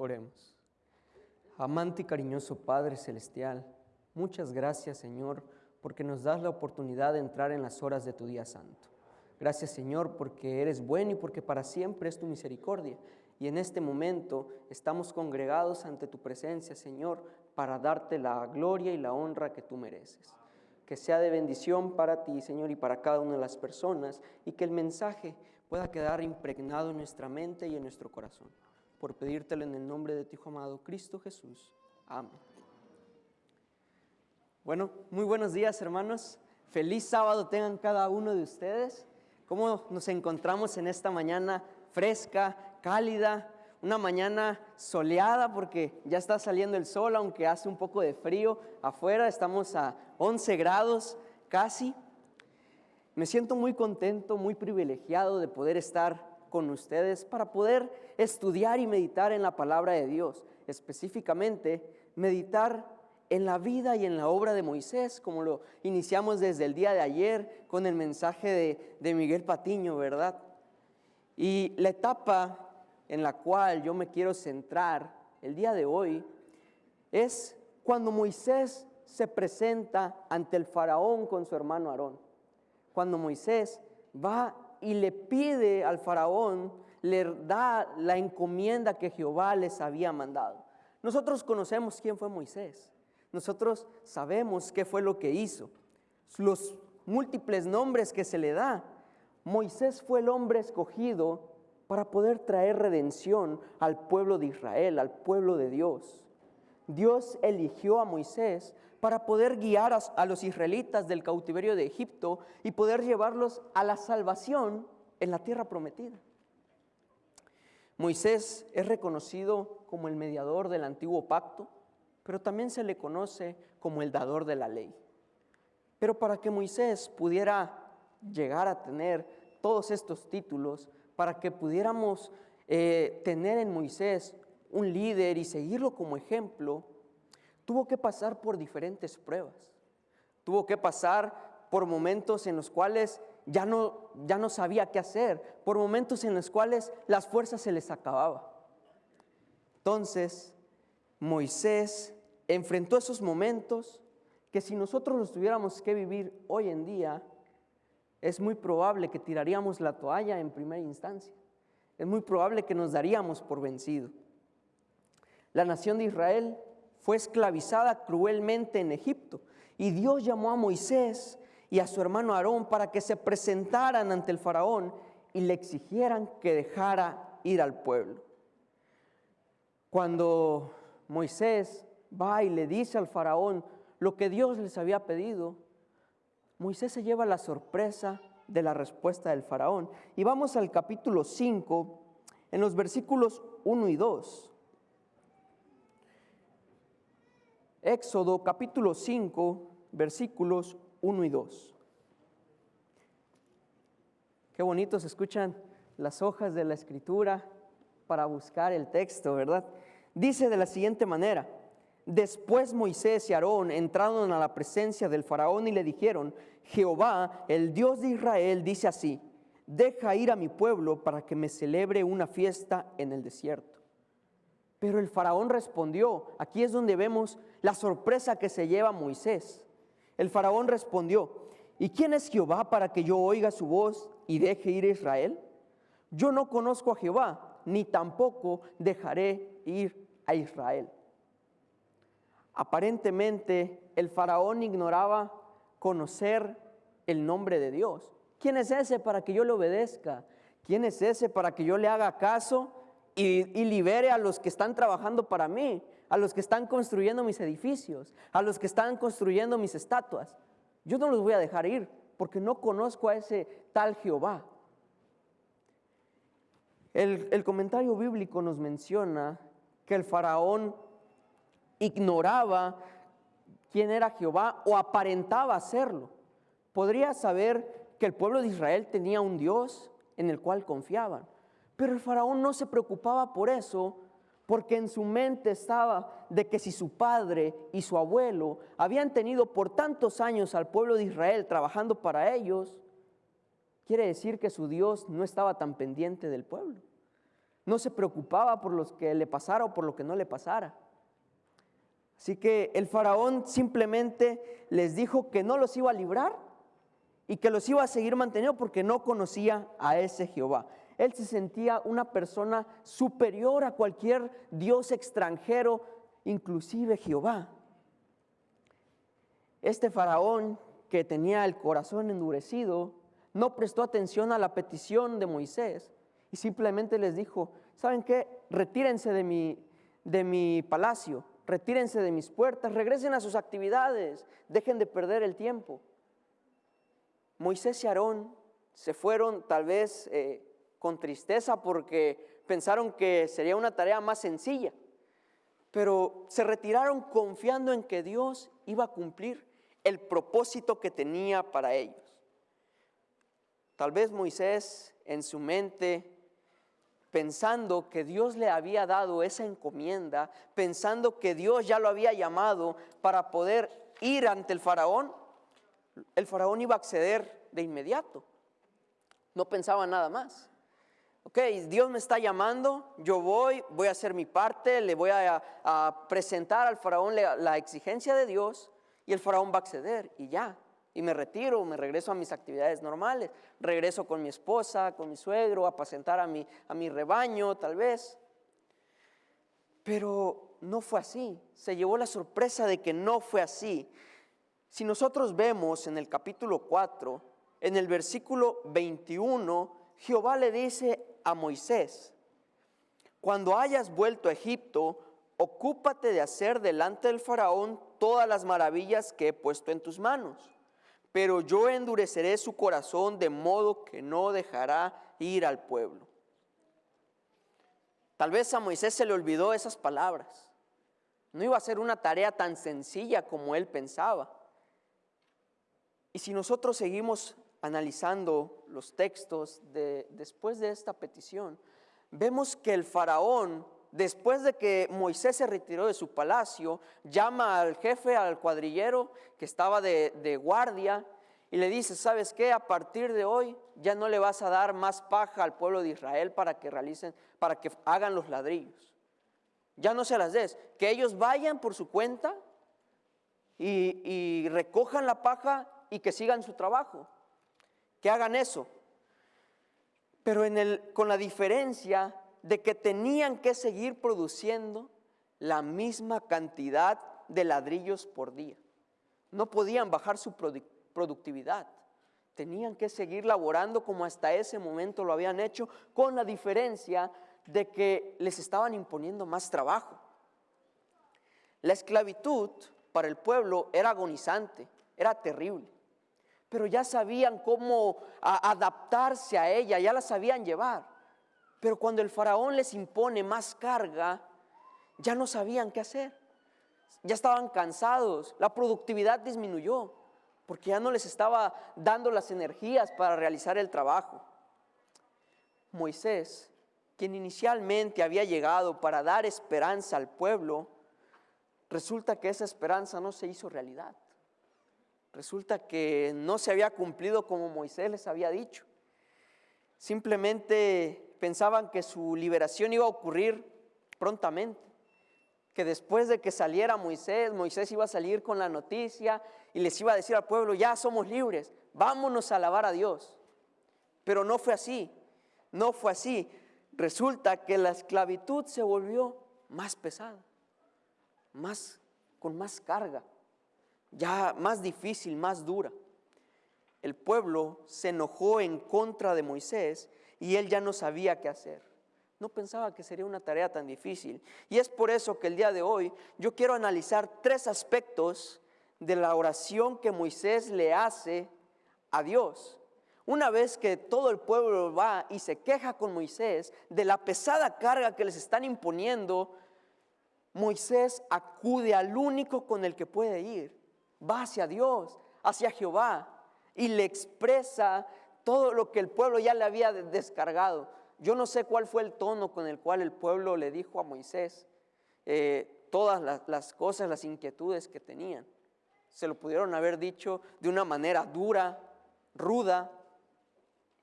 Oremos. Amante y cariñoso Padre Celestial, muchas gracias Señor porque nos das la oportunidad de entrar en las horas de tu día santo. Gracias Señor porque eres bueno y porque para siempre es tu misericordia. Y en este momento estamos congregados ante tu presencia, Señor, para darte la gloria y la honra que tú mereces. Que sea de bendición para ti, Señor, y para cada una de las personas, y que el mensaje pueda quedar impregnado en nuestra mente y en nuestro corazón por pedírtelo en el nombre de tu Hijo amado, Cristo Jesús. Amén. Bueno, muy buenos días hermanos. Feliz sábado tengan cada uno de ustedes. ¿Cómo nos encontramos en esta mañana fresca, cálida? Una mañana soleada porque ya está saliendo el sol, aunque hace un poco de frío afuera. Estamos a 11 grados casi. Me siento muy contento, muy privilegiado de poder estar con ustedes para poder estudiar y meditar en la palabra de Dios, específicamente meditar en la vida y en la obra de Moisés, como lo iniciamos desde el día de ayer con el mensaje de, de Miguel Patiño, ¿verdad? Y la etapa en la cual yo me quiero centrar el día de hoy es cuando Moisés se presenta ante el faraón con su hermano Aarón. Cuando Moisés va y le pide al faraón, le da la encomienda que Jehová les había mandado. Nosotros conocemos quién fue Moisés. Nosotros sabemos qué fue lo que hizo. Los múltiples nombres que se le da. Moisés fue el hombre escogido para poder traer redención al pueblo de Israel, al pueblo de Dios. Dios eligió a Moisés para poder guiar a, los israelitas del cautiverio de Egipto y poder llevarlos a la salvación en la tierra prometida. Moisés es reconocido como el mediador del antiguo pacto, pero también se le conoce como el dador de la ley. Pero para que Moisés pudiera llegar a tener todos estos títulos, para que pudiéramos eh, tener en Moisés un líder y seguirlo como ejemplo, tuvo que pasar por diferentes pruebas. Tuvo que pasar por momentos en los cuales ya no, ya no sabía qué hacer, por momentos en los cuales las fuerzas se les acababa. Entonces, Moisés enfrentó esos momentos que si nosotros los tuviéramos que vivir hoy en día, es muy probable que tiraríamos la toalla en primera instancia. Es muy probable que nos daríamos por vencido. La nación de Israel fue esclavizada cruelmente en Egipto. Y Dios llamó a Moisés y a su hermano Aarón para que se presentaran ante el faraón y le exigieran que dejara ir al pueblo. Cuando Moisés va y le dice al faraón lo que Dios les había pedido, Moisés se lleva la sorpresa de la respuesta del faraón. Y vamos al capítulo 5, en los versículos 1 y 2. Éxodo capítulo 5, versículos 1 y 2. Qué bonito se escuchan las hojas de la escritura para buscar el texto, ¿verdad? Dice de la siguiente manera, después Moisés y Aarón entraron a la presencia del faraón y le dijeron, Jehová, el Dios de Israel, dice así, deja ir a mi pueblo para que me celebre una fiesta en el desierto. Pero el faraón respondió, aquí es donde vemos la sorpresa que se lleva Moisés. El faraón respondió, ¿y quién es Jehová para que yo oiga su voz y deje ir a Israel? Yo no conozco a Jehová, ni tampoco dejaré ir a Israel. Aparentemente el faraón ignoraba conocer el nombre de Dios. ¿Quién es ese para que yo le obedezca? ¿Quién es ese para que yo le haga caso y, libere a los que están trabajando para mí, a los que están construyendo mis edificios, a los que están construyendo mis estatuas. Yo no los voy a dejar ir porque no conozco a ese tal Jehová. El, el, comentario bíblico nos menciona que el faraón ignoraba quién era Jehová o aparentaba hacerlo. Podría saber que el pueblo de Israel tenía un Dios en el cual confiaban, pero el faraón no se preocupaba por eso, porque en su mente estaba de que si su padre y su abuelo habían tenido por tantos años al pueblo de Israel trabajando para ellos, quiere decir que su Dios no estaba tan pendiente del pueblo. no se preocupaba por lo que le pasara o por lo que no le pasara. Así que el faraón simplemente les dijo que no los iba a librar y que los iba a seguir manteniendo porque no conocía a ese Jehová. Él se sentía una persona superior a cualquier dios extranjero, inclusive Jehová. Este faraón que tenía el corazón endurecido no prestó atención a la petición de Moisés y simplemente les dijo, ¿saben qué? Retírense de mi, de mi palacio, retírense de mis puertas, regresen a sus actividades, dejen de perder el tiempo. Moisés y Aarón se fueron tal vez eh, con tristeza porque pensaron que sería una tarea más sencilla, pero se retiraron confiando en que Dios iba a cumplir el propósito que tenía para ellos. Tal vez Moisés en su mente pensando que Dios le había dado esa encomienda, pensando que Dios ya lo había llamado para poder ir ante el faraón, el faraón iba a acceder de inmediato. No pensaba nada más. Ok, Dios me está llamando, yo voy, voy a hacer mi parte, le voy a, presentar al faraón la exigencia de Dios y el faraón va a acceder y ya, y me retiro, me regreso a mis actividades normales, regreso con mi esposa, con mi suegro, a apacentar a mi, a mi rebaño tal vez. Pero no fue así, se llevó la sorpresa de que no fue así. Si nosotros vemos en el capítulo 4, en el versículo 21, Jehová le dice a Moisés, cuando hayas vuelto a Egipto, ocúpate de hacer delante del faraón todas las maravillas que he puesto en tus manos pero yo endureceré su corazón de modo que no dejará ir al pueblo. Tal vez a Moisés se le olvidó esas palabras. No iba a ser una tarea tan sencilla como él pensaba. Y si nosotros seguimos analizando los textos de, después de esta petición, vemos que el faraón después de que Moisés se retiró de su palacio, llama al jefe, al cuadrillero que estaba de, guardia, y le dice, ¿sabes qué? A partir de hoy ya no le vas a dar más paja al pueblo de Israel para que realicen, para que hagan los ladrillos. Ya no se las des. Que ellos vayan por su cuenta y, recojan la paja y que sigan su trabajo. Que hagan eso. Pero con la diferencia de que tenían que seguir produciendo la misma cantidad de ladrillos por día. No podían bajar su productividad. Tenían que seguir laborando como hasta ese momento lo habían hecho, con la diferencia de que les estaban imponiendo más trabajo. La esclavitud para el pueblo era agonizante, era terrible, pero ya sabían cómo adaptarse a ella, ya la sabían llevar. Pero cuando el faraón les impone más carga, ya no sabían qué hacer. Ya estaban cansados, la productividad disminuyó, porque ya no les estaba dando las energías para realizar el trabajo. Moisés, quien inicialmente había llegado para dar esperanza al pueblo, resulta que esa esperanza no se hizo realidad. Resulta que no se había cumplido como Moisés les había dicho. Simplemente pensaban que su liberación iba a ocurrir prontamente, que después de que saliera Moisés, Moisés iba a salir con la noticia y les iba a decir al pueblo, ya somos libres, vámonos a alabar a Dios. Pero no fue así, no fue así. Resulta que la esclavitud se volvió más pesada, más con más carga, ya más difícil, más dura. El pueblo se enojó en contra de Moisés y él ya no sabía qué hacer. No pensaba que sería una tarea tan difícil. Y es por eso que el día de hoy yo quiero analizar tres aspectos de la oración que Moisés le hace a Dios. Una vez que todo el pueblo va y se queja con Moisés de la pesada carga que les están imponiendo, Moisés acude al único con el que puede ir. Va hacia Dios, hacia Jehová, y le expresa todo lo que el pueblo ya le había descargado. Yo no sé cuál fue el tono con el cual el pueblo le dijo a Moisés eh, todas las, las cosas, las inquietudes que tenían. Se lo pudieron haber dicho de una manera dura, ruda,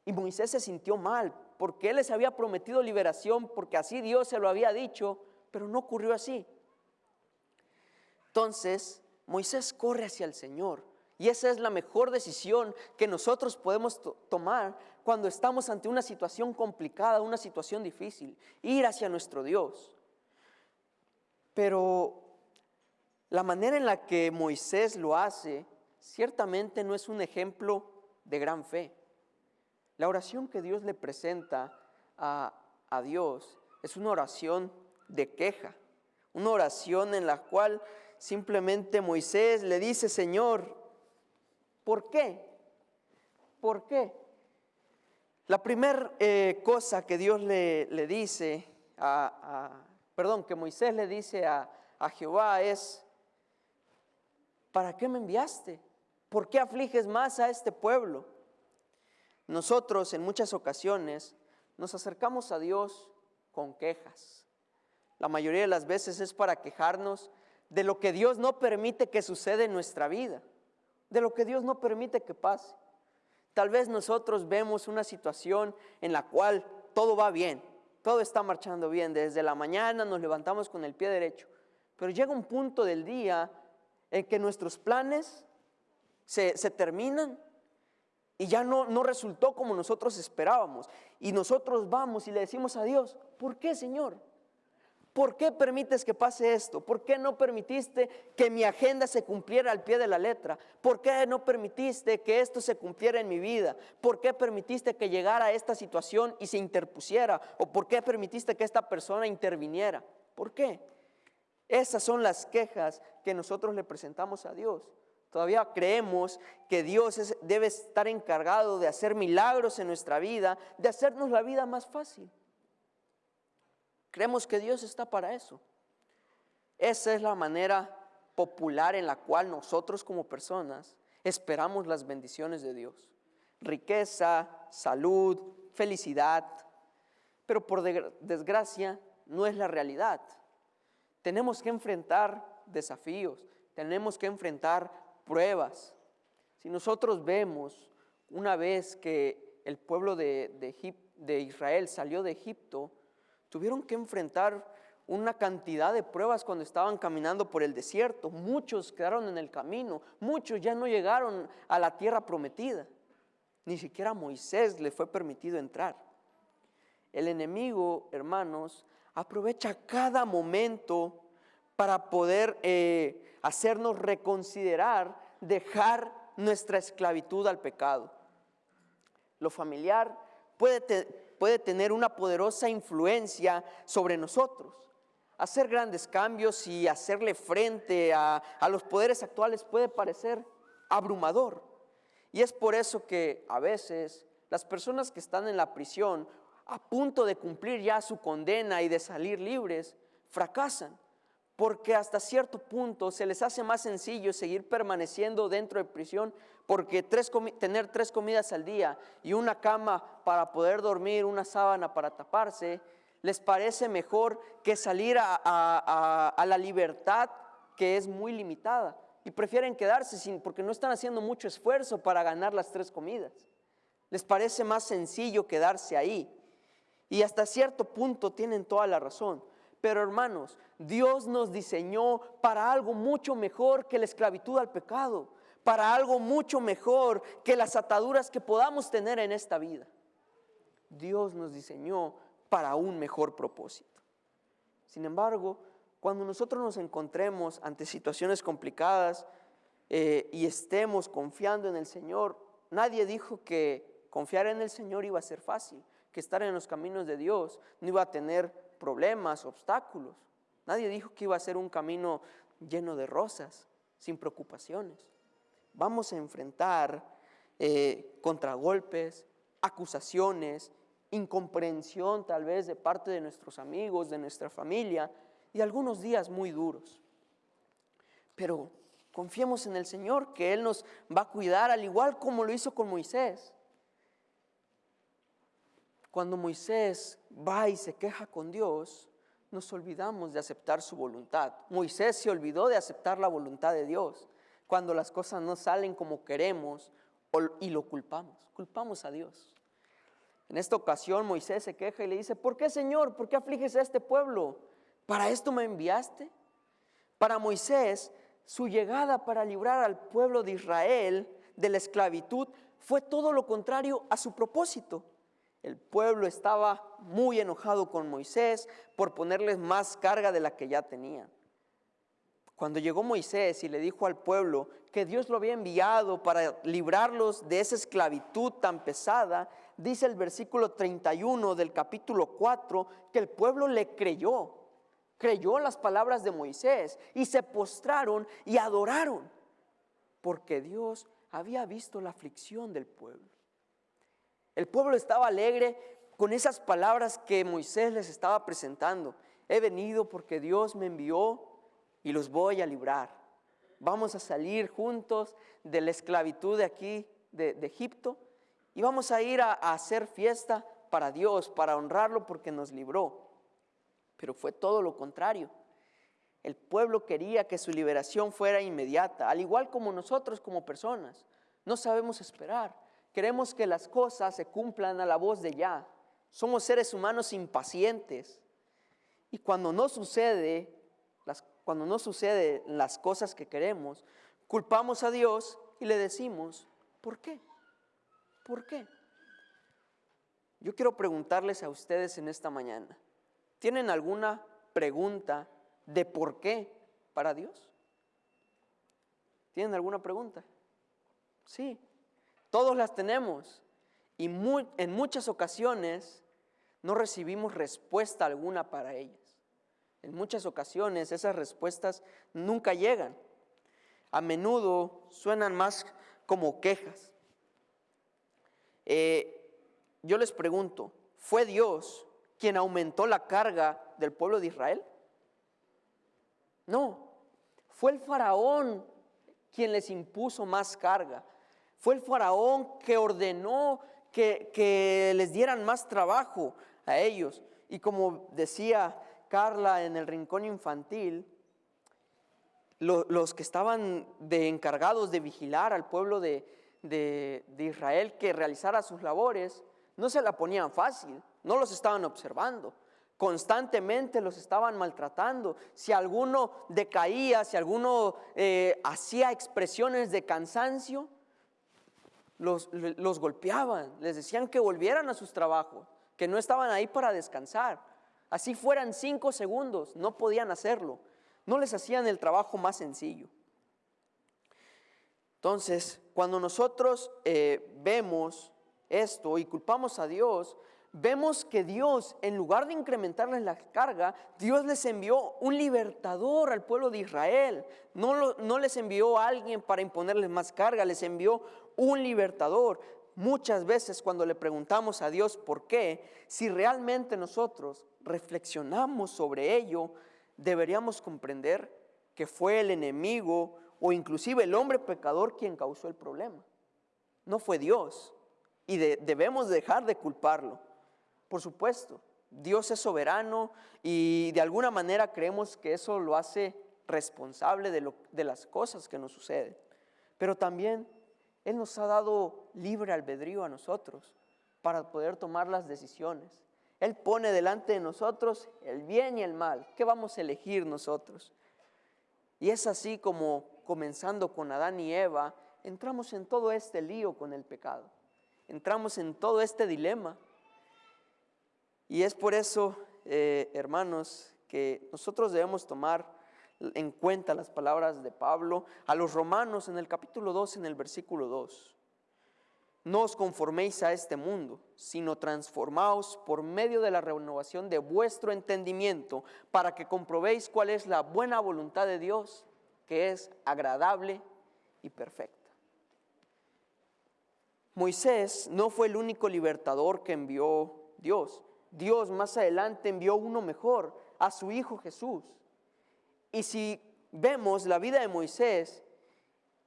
y Moisés se sintió mal porque Él les había prometido liberación, porque así Dios se lo había dicho, pero no ocurrió así. Entonces, Moisés corre hacia el Señor. Y esa es la mejor decisión que nosotros podemos tomar cuando estamos ante una situación complicada, una situación difícil. Ir hacia nuestro Dios. Pero la manera en la que Moisés lo hace ciertamente no es un ejemplo de gran fe. La oración que Dios le presenta a, a Dios es una oración de queja, una oración en la cual simplemente Moisés le dice, Señor, ¿por qué? ¿Por qué? La primera eh, cosa que Dios le, le dice a, perdón, que Moisés le dice a, a Jehová es, ¿para qué me enviaste? ¿Por qué afliges más a este pueblo? Nosotros en muchas ocasiones nos acercamos a Dios con quejas. La mayoría de las veces es para quejarnos de lo que Dios no permite que suceda en nuestra vida, de lo que Dios no permite que pase. Tal vez nosotros vemos una situación en la cual todo va bien, todo está marchando bien, desde la mañana nos levantamos con el pie derecho, pero llega un punto del día en que nuestros planes se, terminan y ya no, no resultó como nosotros esperábamos. Y nosotros vamos y le decimos a Dios, ¿por qué Señor? ¿Por qué permites que pase esto? ¿Por qué no permitiste que mi agenda se cumpliera al pie de la letra? ¿Por qué no permitiste que esto se cumpliera en mi vida? ¿Por qué permitiste que llegara a esta situación y se interpusiera? ¿O por qué permitiste que esta persona interviniera? ¿Por qué? Esas son las quejas que nosotros le presentamos a Dios. Todavía creemos que Dios debe estar encargado de hacer milagros en nuestra vida, de hacernos la vida más fácil. Creemos que Dios está para eso. Esa es la manera popular en la cual nosotros como personas esperamos las bendiciones de Dios. Riqueza, salud, felicidad. Pero por desgracia no es la realidad. Tenemos que enfrentar desafíos, tenemos que enfrentar pruebas. Si nosotros vemos una vez que el pueblo de, de Israel salió de Egipto, Tuvieron que enfrentar una cantidad de pruebas cuando estaban caminando por el desierto. Muchos quedaron en el camino, muchos ya no llegaron a la tierra prometida. Ni siquiera a Moisés le fue permitido entrar. El enemigo, hermanos, aprovecha cada momento para poder eh, hacernos reconsiderar, dejar nuestra esclavitud al pecado. Lo familiar puede, puede tener una poderosa influencia sobre nosotros. Hacer grandes cambios y hacerle frente a, los poderes actuales puede parecer abrumador. Y es por eso que a veces las personas que están en la prisión a punto de cumplir ya su condena y de salir libres, fracasan porque hasta cierto punto se les hace más sencillo seguir permaneciendo dentro de prisión, porque tener tres comidas al día y una cama para poder dormir, una sábana para taparse, les parece mejor que salir a, la libertad que es muy limitada y prefieren quedarse sin, porque no están haciendo mucho esfuerzo para ganar las tres comidas. Les parece más sencillo quedarse ahí. Y hasta cierto punto tienen toda la razón. Pero hermanos, Dios nos diseñó para algo mucho mejor que la esclavitud al pecado, para algo mucho mejor que las ataduras que podamos tener en esta vida. Dios nos diseñó para un mejor propósito. Sin embargo, cuando nosotros nos encontremos ante situaciones complicadas eh, y estemos confiando en el Señor, nadie dijo que confiar en el Señor iba a ser fácil, que estar en los caminos de Dios no iba a tener problemas, obstáculos. Nadie dijo que iba a ser un camino lleno de rosas, sin preocupaciones. Vamos a enfrentar eh, contragolpes, acusaciones, incomprensión tal vez de parte de nuestros amigos, de nuestra familia y algunos días muy duros. Pero confiemos en el Señor que Él nos va a cuidar al igual como lo hizo con Moisés. Cuando Moisés va y se queja con Dios, nos olvidamos de aceptar su voluntad. Moisés se olvidó de aceptar la voluntad de Dios cuando las cosas no salen como queremos y lo culpamos. Culpamos a Dios. En esta ocasión Moisés se queja y le dice, ¿por qué Señor? ¿Por qué afliges a este pueblo? ¿Para esto me enviaste? Para Moisés, su llegada para librar al pueblo de Israel de la esclavitud fue todo lo contrario a su propósito. El pueblo estaba muy enojado con Moisés por ponerles más carga de la que ya tenían. Cuando llegó Moisés y le dijo al pueblo que Dios lo había enviado para librarlos de esa esclavitud tan pesada, dice el versículo 31 del capítulo 4 que el pueblo le creyó, creyó las palabras de Moisés y se postraron y adoraron, porque Dios había visto la aflicción del pueblo. El pueblo estaba alegre con esas palabras que Moisés les estaba presentando. He venido porque Dios me envió y los voy a librar. Vamos a salir juntos de la esclavitud de aquí, de, Egipto, y vamos a ir a hacer fiesta para Dios, para honrarlo porque nos libró. Pero fue todo lo contrario. El pueblo quería que su liberación fuera inmediata, al igual como nosotros como personas. No sabemos esperar. Queremos que las cosas se cumplan a la voz de ya. Somos seres humanos impacientes. Y cuando no sucede, las, cuando no sucede las cosas que queremos, culpamos a Dios y le decimos, ¿por qué? ¿Por qué? Yo quiero preguntarles a ustedes en esta mañana, ¿tienen alguna pregunta de por qué para Dios? ¿Tienen alguna pregunta? Sí. Todos las tenemos y en muchas ocasiones no recibimos respuesta alguna para ellas. En muchas ocasiones esas respuestas nunca llegan. A menudo suenan más como quejas. Eh, yo les pregunto, ¿fue Dios quien aumentó la carga del pueblo de Israel? No, fue el faraón quien les impuso más carga. Fue el faraón que ordenó que, les dieran más trabajo a ellos. Y como decía Carla en el rincón infantil, los que estaban de encargados de vigilar al pueblo de, Israel que realizara sus labores, no se la ponían fácil, no los estaban observando, constantemente los estaban maltratando. Si alguno decaía, si alguno eh, hacía expresiones de cansancio, los, golpeaban, les decían que volvieran a sus trabajos, que no estaban ahí para descansar. Así fueran cinco segundos, no podían hacerlo. No les hacían el trabajo más sencillo. Entonces, cuando nosotros eh, vemos esto y culpamos a Dios, vemos que Dios, en lugar de incrementarles la carga, Dios les envió un libertador al pueblo de Israel. No, no les envió a alguien para imponerles más carga, les envió un libertador. Muchas veces cuando le preguntamos a Dios por qué, si realmente nosotros reflexionamos sobre ello, deberíamos comprender que fue el enemigo o inclusive el hombre pecador quien causó el problema. No fue Dios. Y debemos dejar de culparlo. Por supuesto, Dios es soberano y de alguna manera creemos que eso lo hace responsable de, las cosas que nos suceden. Pero también Él nos ha dado libre albedrío a nosotros para poder tomar las decisiones. Él pone delante de nosotros el bien y el mal. ¿Qué vamos a elegir nosotros? Y es así como, comenzando con Adán y Eva, entramos en todo este lío con el pecado. Entramos en todo este dilema. Y es por eso, eh, hermanos, que nosotros debemos tomar en cuenta las palabras de Pablo a los romanos en el capítulo 2, en el versículo 2. No os conforméis a este mundo, sino transformaos por medio de la renovación de vuestro entendimiento para que comprobéis cuál es la buena voluntad de Dios, que es agradable y perfecta. Moisés no fue el único libertador que envió Dios. Dios más adelante envió uno mejor, a su Hijo Jesús. Y si vemos la vida de Moisés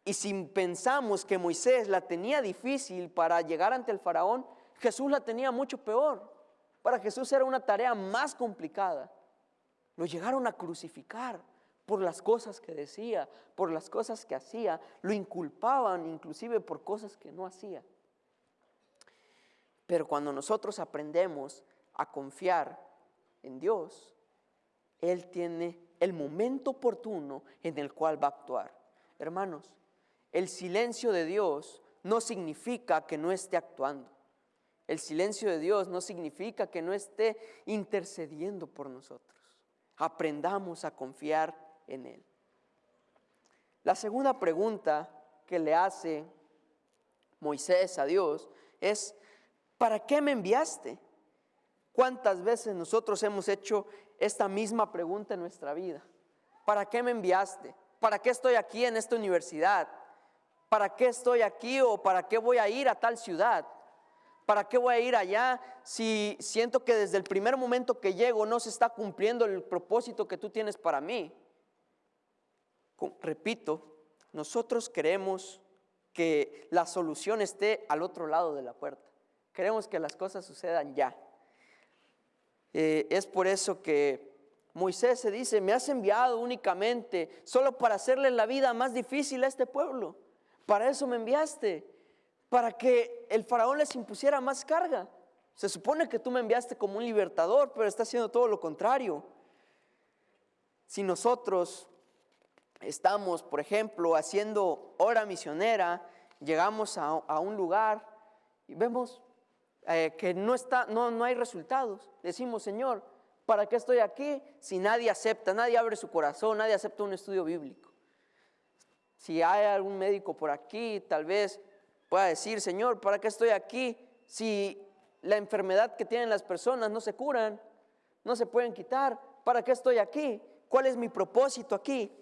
y si pensamos que Moisés la tenía difícil para llegar ante el faraón, Jesús la tenía mucho peor. Para Jesús era una tarea más complicada. Lo llegaron a crucificar por las cosas que decía, por las cosas que hacía. Lo inculpaban inclusive por cosas que no hacía. Pero cuando nosotros aprendemos a confiar en Dios, Él tiene el momento oportuno en el cual va a actuar. Hermanos, el silencio de Dios no significa que no esté actuando. El silencio de Dios no significa que no esté intercediendo por nosotros. Aprendamos a confiar en Él. La segunda pregunta que le hace Moisés a Dios es, ¿para qué me enviaste? ¿Cuántas veces nosotros hemos hecho esta misma pregunta en nuestra vida? ¿Para qué me enviaste? ¿Para qué estoy aquí en esta universidad? ¿Para qué estoy aquí o para qué voy a ir a tal ciudad? ¿Para qué voy a ir allá si siento que desde el primer momento que llego no se está cumpliendo el propósito que tú tienes para mí? Repito, nosotros queremos que la solución esté al otro lado de la puerta. Queremos que las cosas sucedan ya. Eh, es por eso que Moisés se dice, me has enviado únicamente solo para hacerle la vida más difícil a este pueblo. Para eso me enviaste, para que el faraón les impusiera más carga. Se supone que tú me enviaste como un libertador, pero está haciendo todo lo contrario. Si nosotros estamos, por ejemplo, haciendo hora misionera, llegamos a, un lugar y vemos eh, que no, está, no, no hay resultados. Decimos, Señor, ¿para qué estoy aquí si nadie acepta, nadie abre su corazón, nadie acepta un estudio bíblico? Si hay algún médico por aquí, tal vez pueda decir, Señor, ¿para qué estoy aquí si la enfermedad que tienen las personas no se curan, no se pueden quitar? ¿Para qué estoy aquí? ¿Cuál es mi propósito aquí?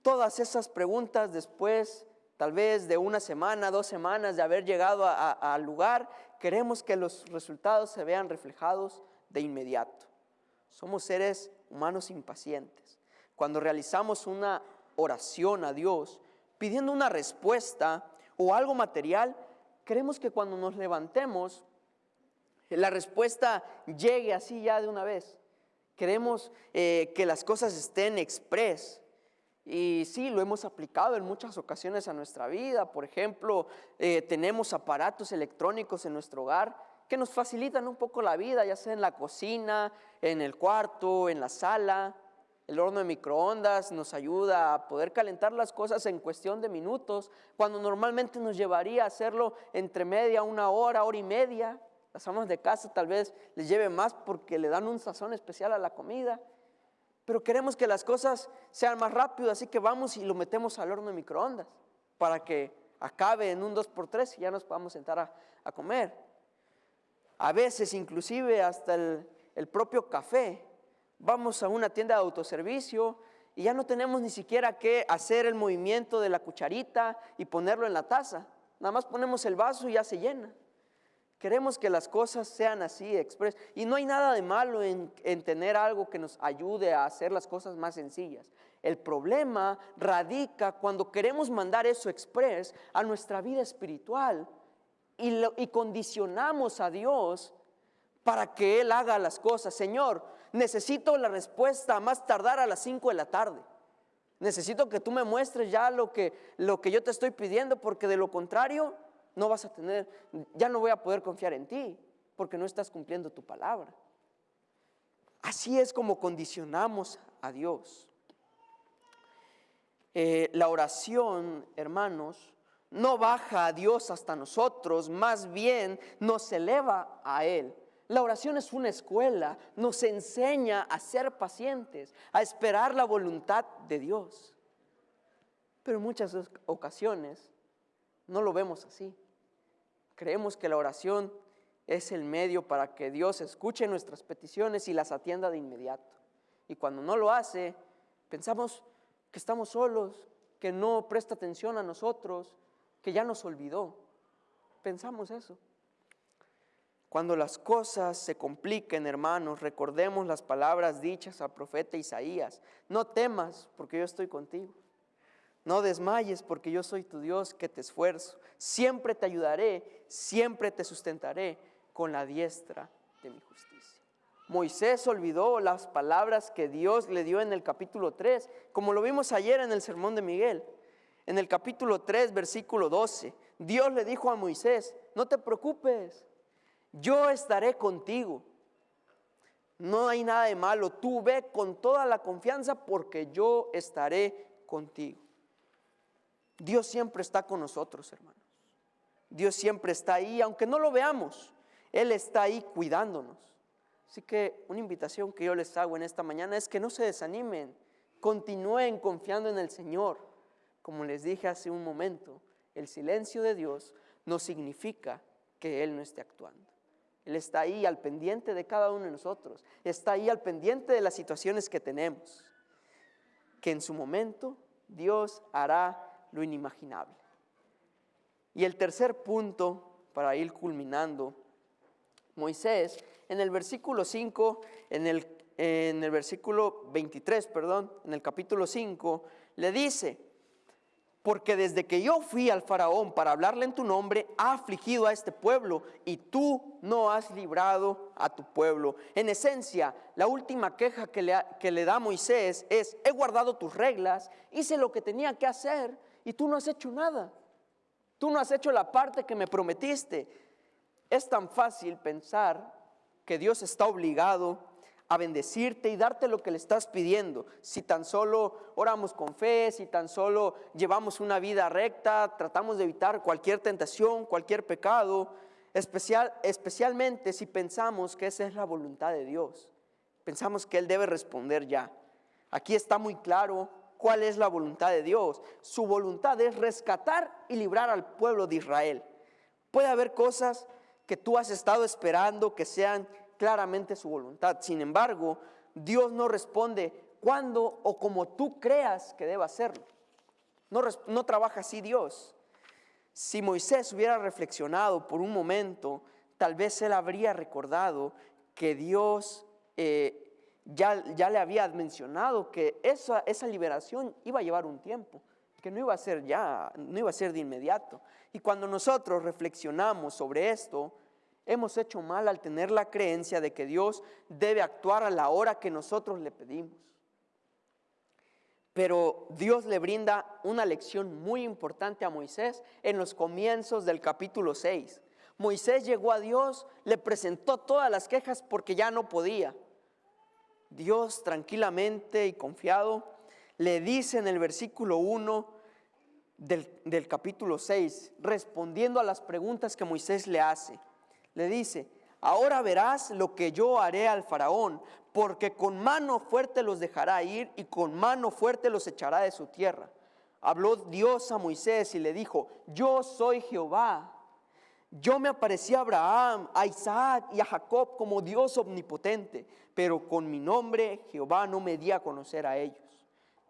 Todas esas preguntas después, tal vez de una semana, dos semanas de haber llegado al lugar, queremos que los resultados se vean reflejados de inmediato. Somos seres humanos impacientes. Cuando realizamos una oración a Dios, pidiendo una respuesta o algo material, queremos que cuando nos levantemos, la respuesta llegue así ya de una vez. Queremos eh, que las cosas estén express. Y sí, lo hemos aplicado en muchas ocasiones a nuestra vida. Por ejemplo, eh, tenemos aparatos electrónicos en nuestro hogar que nos facilitan un poco la vida, ya sea en la cocina, en el cuarto, en la sala. El horno de microondas nos ayuda a poder calentar las cosas en cuestión de minutos, cuando normalmente nos llevaría a hacerlo entre media, una hora, hora y media. Las amas de casa tal vez les lleve más porque le dan un sazón especial a la comida. Pero queremos que las cosas sean más rápido, así que vamos y lo metemos al horno de microondas para que acabe en un 2x3 y ya nos podamos sentar a, comer. A veces inclusive hasta el propio café vamos a una tienda de autoservicio y ya no tenemos ni siquiera que hacer el movimiento de la cucharita y ponerlo en la taza. Nada más ponemos el vaso y ya se llena. Queremos que las cosas sean así, express. Y no hay nada de malo en, en, tener algo que nos ayude a hacer las cosas más sencillas. El problema radica cuando queremos mandar eso express a nuestra vida espiritual y, y condicionamos a Dios para que Él haga las cosas. Señor, necesito la respuesta a más tardar a las 5 de la tarde. Necesito que tú me muestres ya lo que, lo que yo te estoy pidiendo, porque de lo contrario no vas a tener, ya no voy a poder confiar en ti, porque no estás cumpliendo tu palabra. Así es como condicionamos a Dios. Eh, la oración, hermanos, no baja a Dios hasta nosotros, más bien nos eleva a Él. La oración es una escuela, nos enseña a ser pacientes, a esperar la voluntad de Dios. Pero en muchas ocasiones no lo vemos así. Creemos que la oración es el medio para que Dios escuche nuestras peticiones y las atienda de inmediato. Y cuando no lo hace, pensamos que estamos solos, que no presta atención a nosotros, que ya nos olvidó. Pensamos eso. Cuando las cosas se compliquen, hermanos, recordemos las palabras dichas al profeta Isaías. No temas, porque yo estoy contigo. No desmayes, porque yo soy tu Dios que te esfuerzo. Siempre te ayudaré, siempre te sustentaré con la diestra de mi justicia. Moisés olvidó las palabras que Dios le dio en el capítulo 3, como lo vimos ayer en el sermón de Miguel. En el capítulo 3, versículo 12, Dios le dijo a Moisés, no te preocupes, yo estaré contigo. No hay nada de malo, tú ve con toda la confianza porque yo estaré contigo. Dios siempre está con nosotros, hermanos. Dios siempre está ahí, aunque no lo veamos, Él está ahí cuidándonos. Así que una invitación que yo les hago en esta mañana es que no se desanimen, continúen confiando en el Señor. Como les dije hace un momento, el silencio de Dios no significa que Él no esté actuando. Él está ahí al pendiente de cada uno de nosotros, está ahí al pendiente de las situaciones que tenemos, que en su momento Dios hará lo inimaginable. Y el tercer punto, para ir culminando, Moisés, en el versículo 5, en el, en el versículo 23, perdón, en el capítulo 5, le dice, porque desde que yo fui al faraón para hablarle en tu nombre, ha afligido a este pueblo y tú no has librado a tu pueblo. En esencia, la última queja que le, que le da Moisés es, he guardado tus reglas, hice lo que tenía que hacer y tú no has hecho nada. Tú no has hecho la parte que me prometiste. Es tan fácil pensar que Dios está obligado a bendecirte y darte lo que le estás pidiendo. Si tan solo oramos con fe, si tan solo llevamos una vida recta, tratamos de evitar cualquier tentación, cualquier pecado, especial, especialmente si pensamos que esa es la voluntad de Dios. Pensamos que Él debe responder ya. Aquí está muy claro cuál es la voluntad de Dios. Su voluntad es rescatar y librar al pueblo de Israel. Puede haber cosas que tú has estado esperando que sean claramente su voluntad. Sin embargo, Dios no responde cuando o como tú creas que deba hacerlo. No, no trabaja así Dios. Si Moisés hubiera reflexionado por un momento, tal vez él habría recordado que Dios eh, ya, le había mencionado que esa, esa liberación iba a llevar un tiempo, que no iba a ser ya, no iba a ser de inmediato. Y cuando nosotros reflexionamos sobre esto, Hemos hecho mal al tener la creencia de que Dios debe actuar a la hora que nosotros le pedimos. Pero Dios le brinda una lección muy importante a Moisés en los comienzos del capítulo 6. Moisés llegó a Dios, le presentó todas las quejas porque ya no podía. Dios tranquilamente y confiado le dice en el versículo 1 del, del capítulo 6, respondiendo a las preguntas que Moisés le hace le dice, ahora verás lo que yo haré al faraón, porque con mano fuerte los dejará ir y con mano fuerte los echará de su tierra. Habló Dios a Moisés y le dijo, yo soy Jehová. Yo me aparecí a Abraham, a Isaac y a Jacob como Dios omnipotente, pero con mi nombre Jehová no me di a conocer a ellos.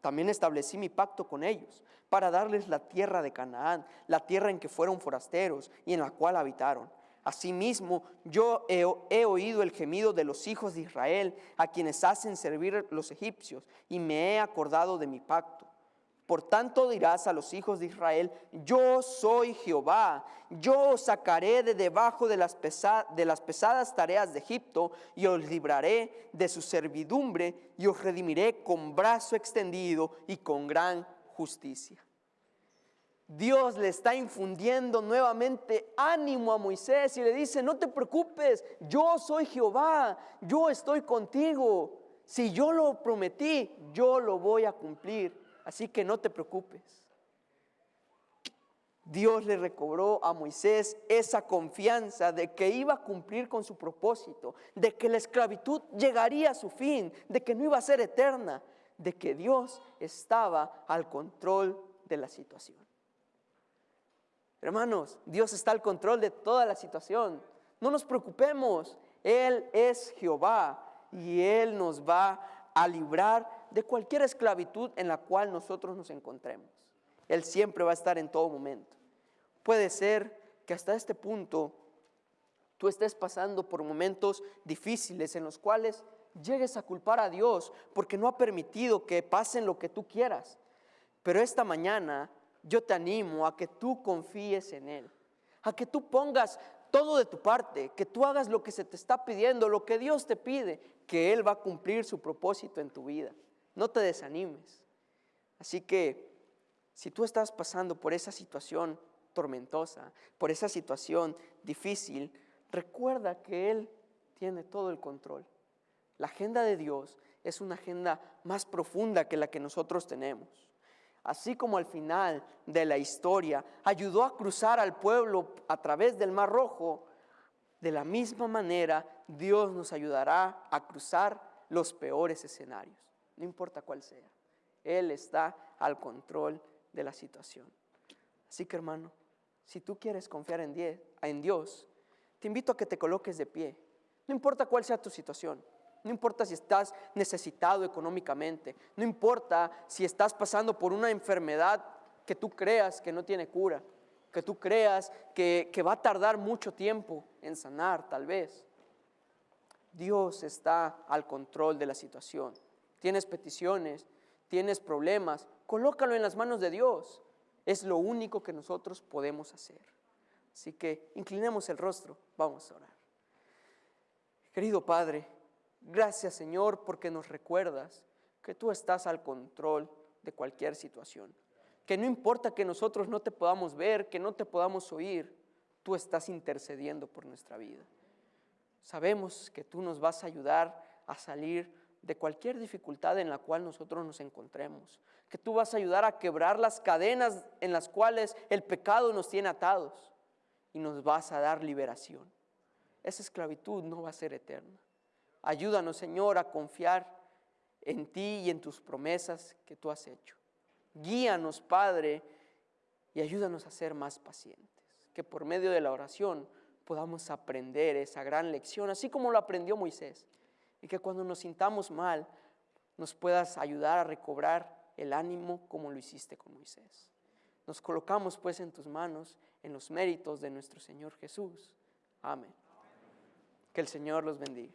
También establecí mi pacto con ellos para darles la tierra de Canaán, la tierra en que fueron forasteros y en la cual habitaron Asimismo, yo he, oído el gemido de los hijos de Israel, a quienes hacen servir los egipcios, y me he acordado de mi pacto. Por tanto dirás a los hijos de Israel, yo soy Jehová, yo os sacaré de debajo de las, pesadas tareas de Egipto, y os libraré de su servidumbre, y os redimiré con brazo extendido y con gran justicia. Dios le está infundiendo nuevamente ánimo a Moisés y le dice, no te preocupes, yo soy Jehová, yo estoy contigo. Si yo lo prometí, yo lo voy a cumplir. Así que no te preocupes. Dios le recobró a Moisés esa confianza de que iba a cumplir con su propósito, de que la esclavitud llegaría a su fin, de que no iba a ser eterna, de que Dios estaba al control de la situación. Hermanos, Dios está al control de toda la situación. No nos preocupemos. Él es Jehová y Él nos va a librar de cualquier esclavitud en la cual nosotros nos encontremos. Él siempre va a estar en todo momento. Puede ser que hasta este punto tú estés pasando por momentos difíciles en los cuales llegues a culpar a Dios porque no ha permitido que pasen lo que tú quieras. Pero esta mañana yo te animo a que tú confíes en Él, a que tú pongas todo de tu parte, que tú hagas lo que se te está pidiendo, lo que Dios te pide, que Él va a cumplir su propósito en tu vida. No te desanimes. Así que si tú estás pasando por esa situación tormentosa, por esa situación difícil, recuerda que Él tiene todo el control. La agenda de Dios es una agenda más profunda que la que nosotros tenemos. Así como al final de la historia ayudó a cruzar al pueblo a través del Mar Rojo, de la misma manera Dios nos ayudará a cruzar los peores escenarios, no importa cuál sea. Él está al control de la situación. Así que hermano, si tú quieres confiar en, Dios, te invito a que te coloques de pie. No importa cuál sea tu situación. No importa si estás necesitado económicamente. No importa si estás pasando por una enfermedad que tú creas que no tiene cura. Que tú creas que va a tardar mucho tiempo en sanar, tal vez. Dios está al control de la situación. Tienes peticiones, tienes problemas, colócalo en las manos de Dios. Es lo único que nosotros podemos hacer. Así que inclinemos el rostro, vamos a orar. Querido Padre, gracias Señor porque nos recuerdas que tú estás al control de cualquier situación. Que no importa que nosotros no te podamos ver, que no te podamos oír, tú estás intercediendo por nuestra vida. Sabemos que tú nos vas a ayudar a salir de cualquier dificultad en la cual nosotros nos encontremos, que tú vas a ayudar a quebrar las cadenas en las cuales el pecado nos tiene atados y nos vas a dar liberación. Esa esclavitud no va a ser eterna. Ayúdanos, Señor, a confiar en ti y en tus promesas que tú has hecho. Guíanos, Padre, y ayúdanos a ser más pacientes, que por medio de la oración podamos aprender esa gran lección, así como lo aprendió Moisés, y que cuando nos sintamos mal, nos puedas ayudar a recobrar el ánimo como lo hiciste con Moisés. Nos colocamos pues en tus manos, en los méritos de nuestro Señor Jesús. Amén. Que el Señor los bendiga.